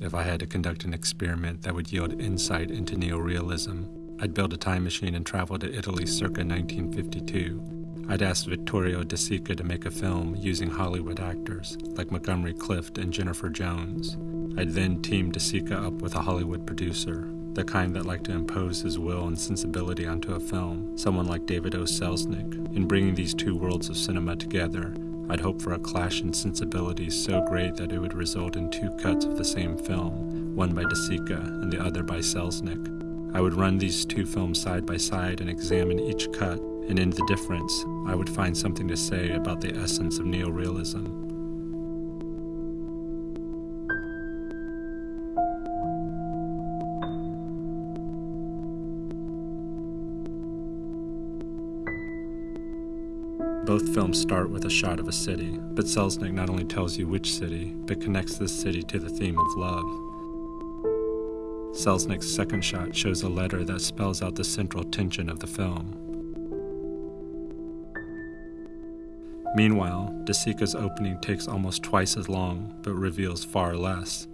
if I had to conduct an experiment that would yield insight into neorealism, I'd build a time machine and travel to Italy circa 1952. I'd ask Vittorio De Sica to make a film using Hollywood actors like Montgomery Clift and Jennifer Jones. I'd then team De Sica up with a Hollywood producer, the kind that liked to impose his will and sensibility onto a film, someone like David O. Selznick. In bringing these two worlds of cinema together, I'd hope for a clash in sensibilities so great that it would result in two cuts of the same film, one by De Sica and the other by Selznick. I would run these two films side by side and examine each cut, and in the difference, I would find something to say about the essence of neorealism. Both films start with a shot of a city, but Selznick not only tells you which city, but connects this city to the theme of love. Selznick's second shot shows a letter that spells out the central tension of the film. Meanwhile, De Sica's opening takes almost twice as long, but reveals far less.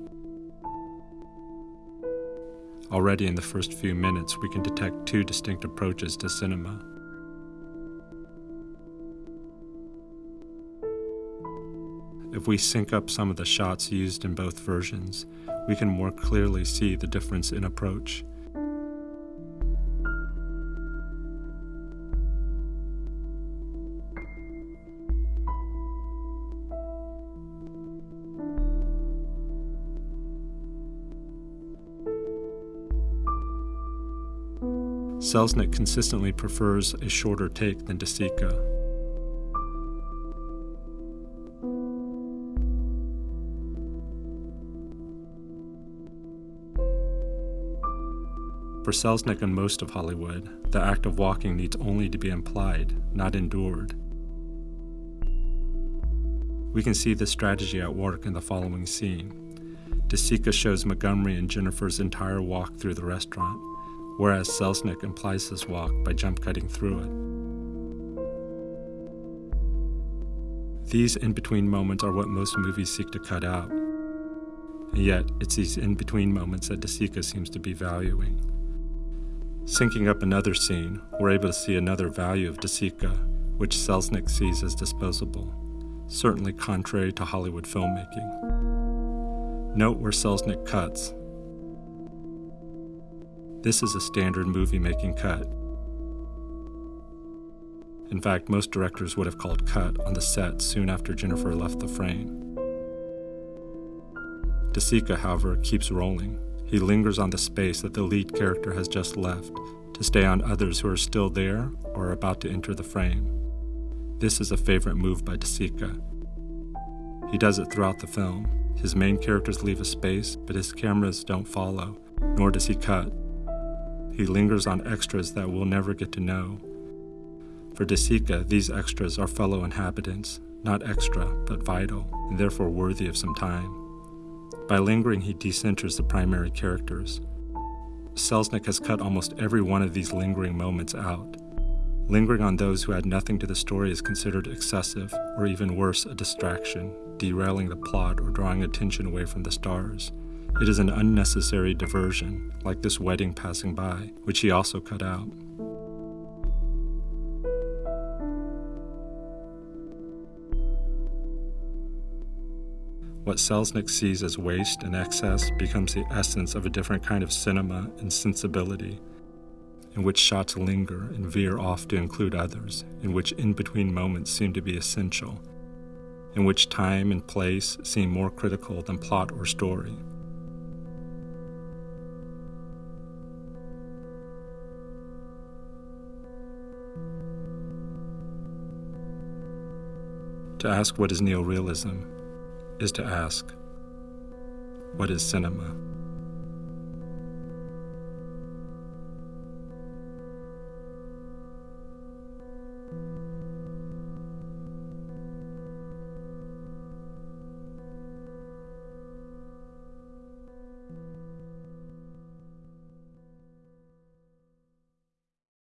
Already in the first few minutes, we can detect two distinct approaches to cinema. If we sync up some of the shots used in both versions, we can more clearly see the difference in approach. Selznick consistently prefers a shorter take than De For Selznick and most of Hollywood, the act of walking needs only to be implied, not endured. We can see this strategy at work in the following scene. De Sica shows Montgomery and Jennifer's entire walk through the restaurant, whereas Selznick implies his walk by jump cutting through it. These in between moments are what most movies seek to cut out. And yet, it's these in between moments that De Sica seems to be valuing. Syncing up another scene, we're able to see another value of De Sica, which Selznick sees as disposable, certainly contrary to Hollywood filmmaking. Note where Selznick cuts. This is a standard movie making cut. In fact, most directors would have called cut on the set soon after Jennifer left the frame. De Sica, however, keeps rolling, he lingers on the space that the lead character has just left to stay on others who are still there or are about to enter the frame. This is a favorite move by De Sica. He does it throughout the film. His main characters leave a space, but his cameras don't follow, nor does he cut. He lingers on extras that we'll never get to know. For De Sica, these extras are fellow inhabitants, not extra, but vital, and therefore worthy of some time. By lingering, he decenters the primary characters. Selznick has cut almost every one of these lingering moments out. Lingering on those who add nothing to the story is considered excessive, or even worse, a distraction, derailing the plot or drawing attention away from the stars. It is an unnecessary diversion, like this wedding passing by, which he also cut out. What Selznick sees as waste and excess becomes the essence of a different kind of cinema and sensibility, in which shots linger and veer off to include others, in which in between moments seem to be essential, in which time and place seem more critical than plot or story. To ask what is neorealism is to ask, what is cinema?